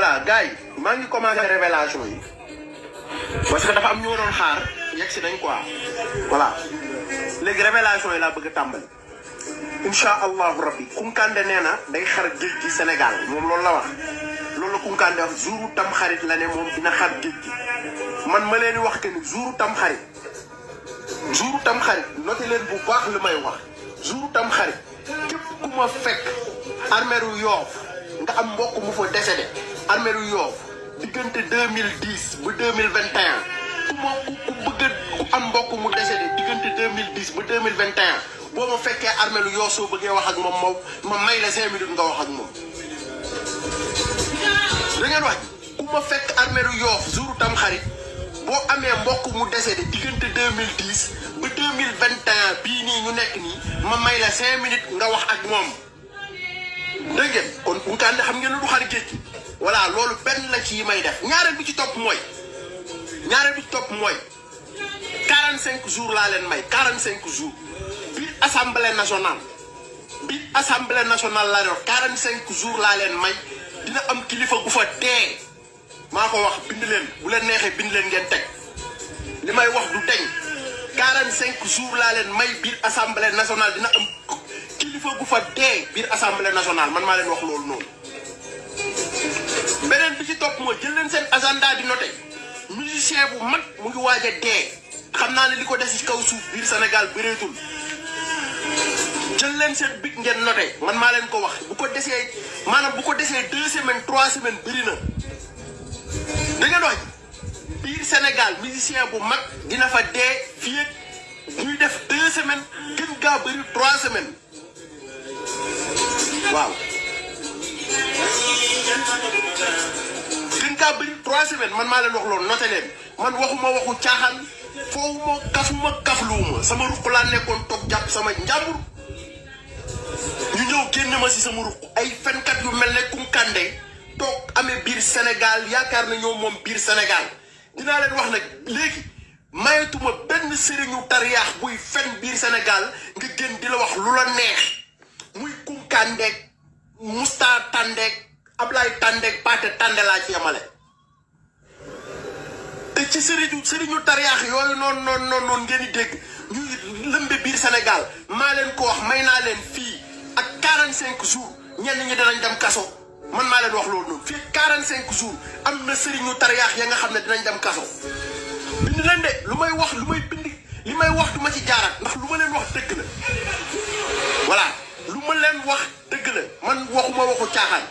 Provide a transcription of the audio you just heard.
gars yi maa ngi commencé révélation yi. Parce que dafa am ñu ma xaar yegg si nañ quoi. Voilà. Léegi révélation yi laa bëgg a tàmbali. Incha allahu rabbi kunkande nee na day xar géej gi Sénégal moom loolu la wax. Loolu la kunkande wax la ne moom dina xar géej gi. Ma leen di wax que ni jouru tam xarit jouru tam xarit noté bu baax li may wax. Jouru tam xarit képp ku ma fekk armeeru yoof nga am mbokk mu fa décédé. Armeeru yoof diggante deux mille dix ba deux mille vingt et un ku ma ku bëgg ku am mbokk mu décédé diggante deux mille dix ba deux mille vingt et un boo ma fekkee armeeru yoo soo bëggee wax ak moom moom ma may la cinq minutes nga wax ak moom. da ngeen wax ku ma fekk armeeru yoof jouru tam xarit boo amee mbokk mu décédé diggante deux mille dix ba deux mille vingt et un bii nii ñu nekk nii ma may la cinq minutes nga wax ak moom. Ngeen. Kon Kounkandé xam ngeen ne du xar géej. Gi voilà loolu benn la ci yi may def. Ñaareel bi ci topp mooy ñaareel bi ci topp mooy 45 jours laa leen may 45 jours. Biir assemblée nationale biir assemblée nationale laa wax 45 jours laa leen may dina am kilifa gu fa dee. Maa ko wax bind leen bu leen neexee bind leen ngeen teg. Li wax du deñ. 45 jours laa leen may biir assemblée nationale dina am. Kilifa gu fa dee biir assemblée nationale man maa leen wax loolu noonu. Beneen bi ci topp mooy jël leen seen agenda di noté musicien bu mag mu ngi waaj a dee. Xam naa ne li ko des ci kaw suuf biir Sénégal bëreetul. Jël leen seen big ngeen noté man maa leen ko wax. Bu ko desee maanaam bu ko desee deux semaines trois semaines bëri na. Da ngeen wax biir Sénégal musicien bu mag dina fa dee fii ak ñuy def deux semaines. Gën gaa bëri trois semaines. Waaw gën kaa bëri trois semaines man maa leen wax loolu noté leen. Man waxuma waxu caaxaan foowuma kafuma kafluwuma. Sama ruq laa nekkoon toog jàpp sama njàmbur. Ñu ñëw génne ma si sama ruq. Ay fenkat yu mel ne Kounkandé toog amee biir Sénégal yaakaar na ñoo moom biir Sénégal. Dinaa leen wax nag léegi mayetuma benn sëriñu tariyaax buy fen biir Sénégal nga gën di wax lu neex muy Kounkandé Mousta Tandé Ablaye Tandé Paate Tandé laa ci yemale te ci sëriñu sëriñu tariyaax yooyu noonu noonu noonu noonu ngeen di dégg ñuy lëmbe biir Sénégal. Maa ko wax may naa leen fii ak 45 jours ñenn ñi danañ dem kaso. Man maa leen wax loolu noonu. Fii 45 jours am na sëriñu ya nga xam ne dinañ dem kaso. Bind leen de lu may wax lu man waxuma waxu caaxaan